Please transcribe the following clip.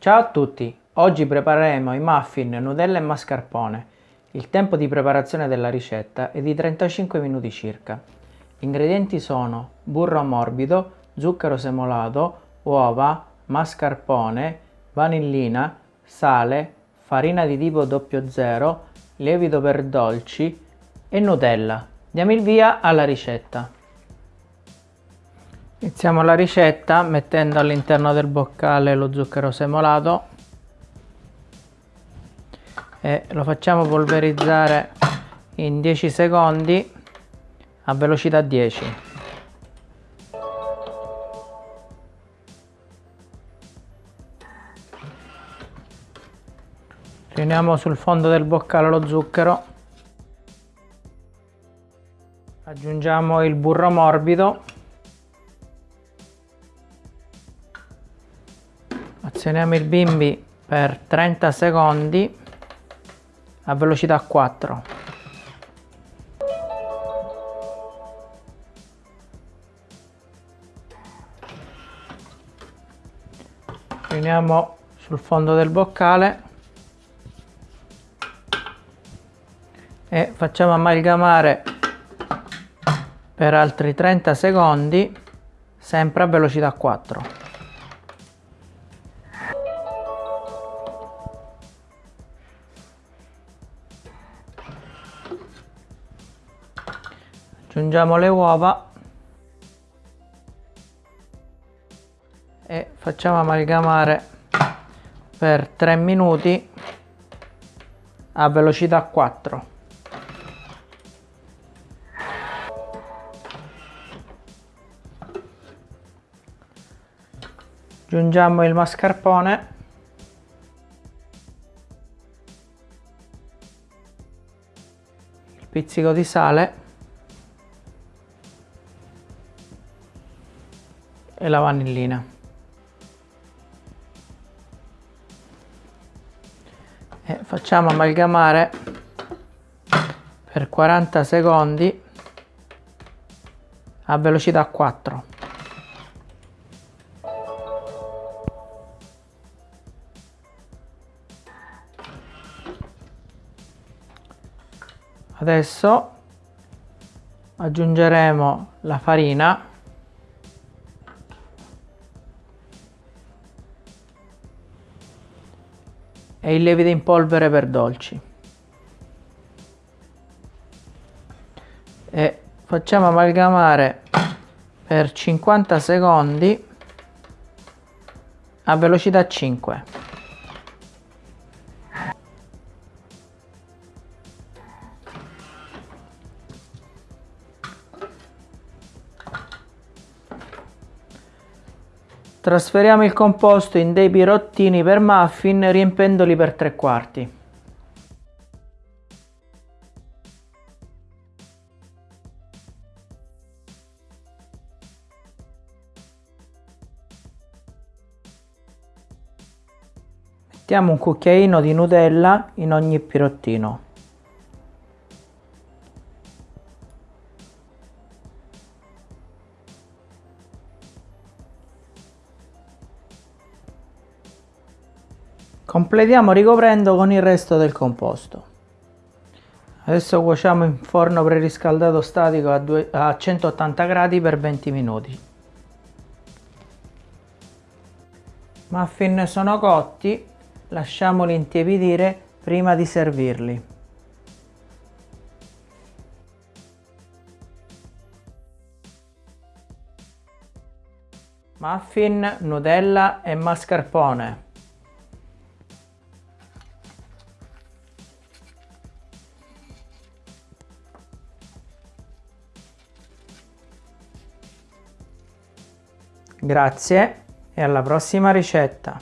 Ciao a tutti, oggi prepareremo i muffin, Nutella e mascarpone. Il tempo di preparazione della ricetta è di 35 minuti circa. Gli ingredienti sono burro morbido, zucchero semolato, uova, mascarpone, vanillina, sale, farina di tipo 00, lievito per dolci e Nutella. Diamo il via alla ricetta. Iniziamo la ricetta mettendo all'interno del boccale lo zucchero semolato e lo facciamo polverizzare in 10 secondi a velocità 10. Riuniamo sul fondo del boccale lo zucchero, aggiungiamo il burro morbido azioniamo il bimbi per 30 secondi a velocità 4 riuniamo sul fondo del boccale e facciamo amalgamare per altri 30 secondi sempre a velocità 4 aggiungiamo le uova. E facciamo amalgamare per 3 minuti a velocità 4 aggiungiamo il mascarpone. Il pizzico di sale e la vanillina. E facciamo amalgamare per 40 secondi a velocità 4. Adesso aggiungeremo la farina e il lievito in polvere per dolci. E facciamo amalgamare per 50 secondi a velocità 5. Trasferiamo il composto in dei pirottini per muffin riempendoli per tre quarti. Mettiamo un cucchiaino di Nutella in ogni pirottino. Completiamo ricoprendo con il resto del composto. Adesso cuociamo in forno preriscaldato statico a, due, a 180 gradi per 20 minuti. Muffin sono cotti, lasciamoli intiepidire prima di servirli. Muffin, Nutella e mascarpone. Grazie e alla prossima ricetta!